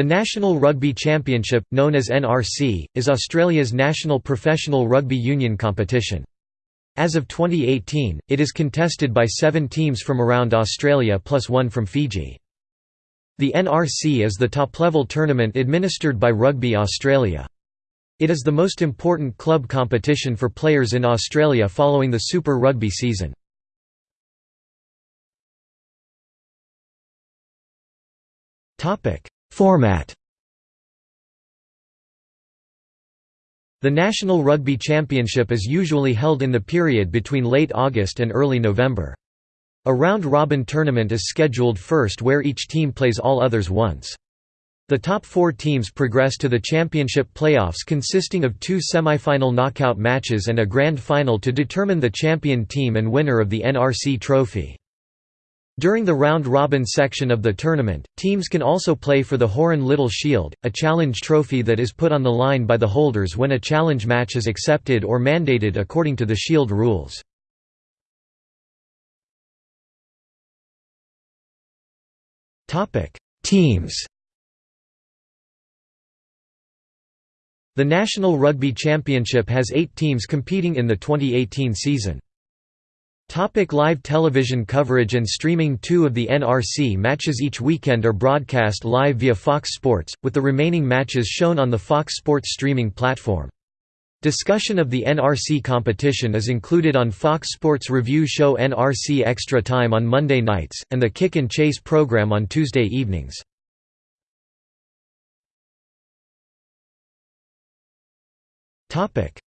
The National Rugby Championship, known as NRC, is Australia's national professional rugby union competition. As of 2018, it is contested by seven teams from around Australia plus one from Fiji. The NRC is the top-level tournament administered by Rugby Australia. It is the most important club competition for players in Australia following the Super Rugby season. Format The National Rugby Championship is usually held in the period between late August and early November. A round-robin tournament is scheduled first where each team plays all others once. The top four teams progress to the championship playoffs consisting of two semi-final knockout matches and a grand final to determine the champion team and winner of the NRC trophy. During the round-robin section of the tournament, teams can also play for the Horan Little Shield, a challenge trophy that is put on the line by the holders when a challenge match is accepted or mandated according to the Shield rules. Teams The National Rugby Championship has eight teams competing in the 2018 season. Topic live television coverage and streaming Two of the NRC matches each weekend are broadcast live via Fox Sports, with the remaining matches shown on the Fox Sports streaming platform. Discussion of the NRC competition is included on Fox Sports review show NRC Extra Time on Monday nights, and the Kick and Chase program on Tuesday evenings.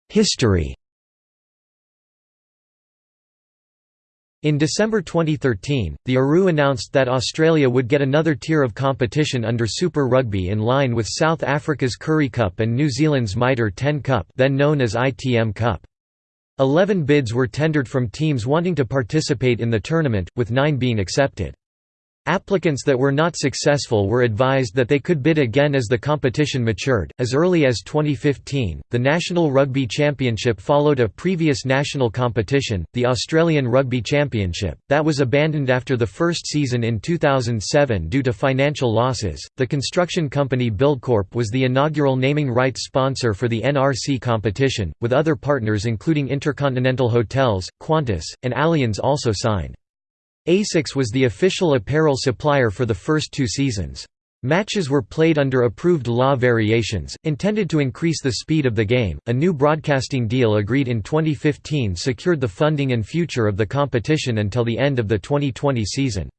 History In December 2013, the ARU announced that Australia would get another tier of competition under Super Rugby in line with South Africa's Currie Cup and New Zealand's Mitre 10 Cup then known as ITM Cup. Eleven bids were tendered from teams wanting to participate in the tournament, with nine being accepted. Applicants that were not successful were advised that they could bid again as the competition matured. As early as 2015, the National Rugby Championship followed a previous national competition, the Australian Rugby Championship, that was abandoned after the first season in 2007 due to financial losses. The construction company Buildcorp was the inaugural naming rights sponsor for the NRC competition, with other partners including Intercontinental Hotels, Qantas, and Allianz also signed. ASICS was the official apparel supplier for the first two seasons. Matches were played under approved law variations, intended to increase the speed of the game. A new broadcasting deal agreed in 2015 secured the funding and future of the competition until the end of the 2020 season.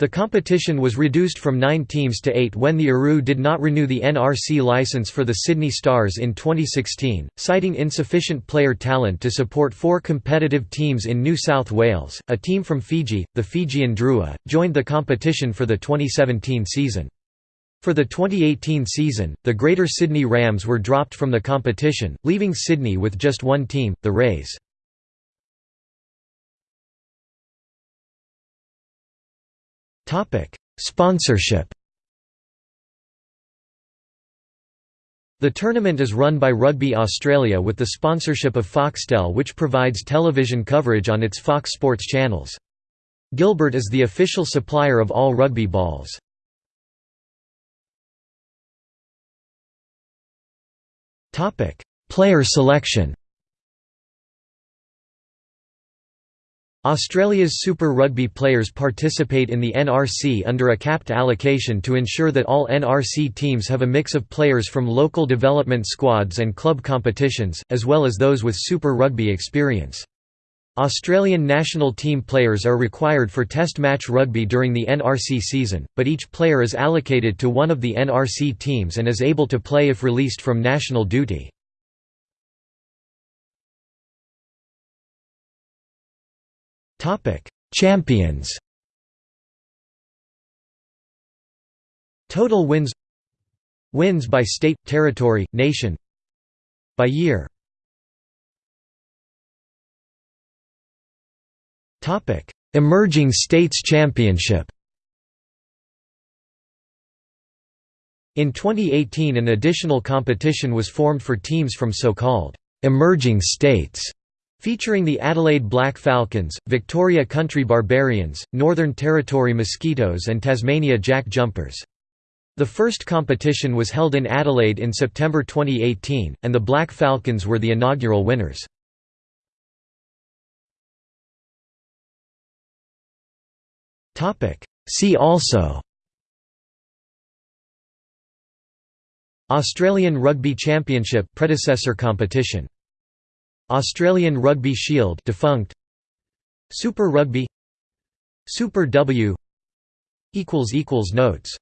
The competition was reduced from nine teams to eight when the ARU did not renew the NRC license for the Sydney Stars in 2016, citing insufficient player talent to support four competitive teams in New South Wales. A team from Fiji, the Fijian Drua, joined the competition for the 2017 season. For the 2018 season, the Greater Sydney Rams were dropped from the competition, leaving Sydney with just one team, the Rays. Sponsorship The tournament is run by Rugby Australia with the sponsorship of Foxtel which provides television coverage on its Fox Sports channels. Gilbert is the official supplier of all rugby balls. Player selection Australia's Super Rugby players participate in the NRC under a capped allocation to ensure that all NRC teams have a mix of players from local development squads and club competitions, as well as those with Super Rugby experience. Australian national team players are required for Test match rugby during the NRC season, but each player is allocated to one of the NRC teams and is able to play if released from national duty. Champions Total wins Wins by state, territory, nation By year Emerging States Championship In 2018 an additional competition was formed for teams from so-called «emerging states» Featuring the Adelaide Black Falcons, Victoria Country Barbarians, Northern Territory Mosquitoes and Tasmania Jack Jumpers. The first competition was held in Adelaide in September 2018, and the Black Falcons were the inaugural winners. See also Australian Rugby Championship predecessor competition Australian Rugby Shield defunct. Super Rugby. Super W. Equals equals notes